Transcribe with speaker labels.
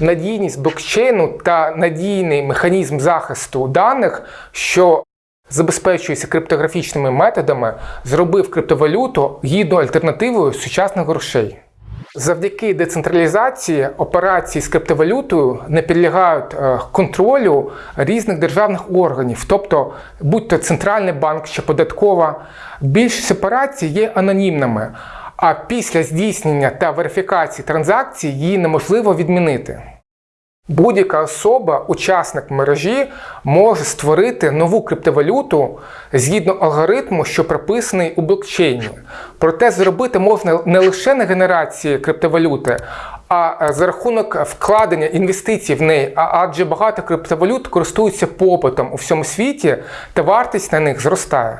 Speaker 1: надійність блокчейну та надійний механізм захисту даних, що забезпечується криптографічними методами, зробив криптовалюту гідною альтернативою сучасних грошей. Завдяки децентралізації операції з криптовалютою не підлягають е, контролю різних державних органів, тобто будь-то центральний банк чи податкова. Більшість операцій є анонімними, а після здійснення та верифікації транзакцій її неможливо відмінити. Будь-яка особа, учасник мережі, може створити нову криптовалюту згідно алгоритму, що прописаний у блокчейні. Проте зробити можна не лише на генерації криптовалюти, а за рахунок вкладення інвестицій в неї, адже багато криптовалют користуються попитом у всьому світі, та вартість на них зростає.